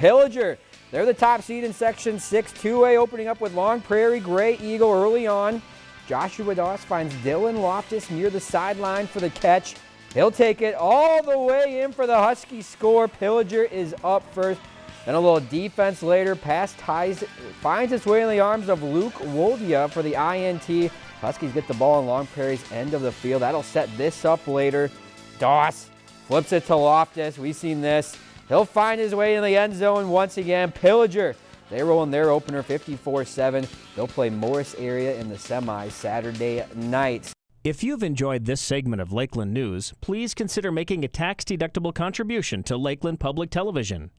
Pillager, they're the top seed in Section 6, 2A opening up with Long Prairie Grey Eagle early on. Joshua Doss finds Dylan Loftus near the sideline for the catch. He'll take it all the way in for the Husky score. Pillager is up first. Then a little defense later. Pass ties, finds its way in the arms of Luke Woldia for the INT. Huskies get the ball in Long Prairie's end of the field. That'll set this up later. Doss flips it to Loftus. We've seen this. He'll find his way in the end zone once again. Pillager they roll in their opener 54-7. They'll play Morris area in the semi Saturday night. If you've enjoyed this segment of Lakeland News, please consider making a tax-deductible contribution to Lakeland Public Television.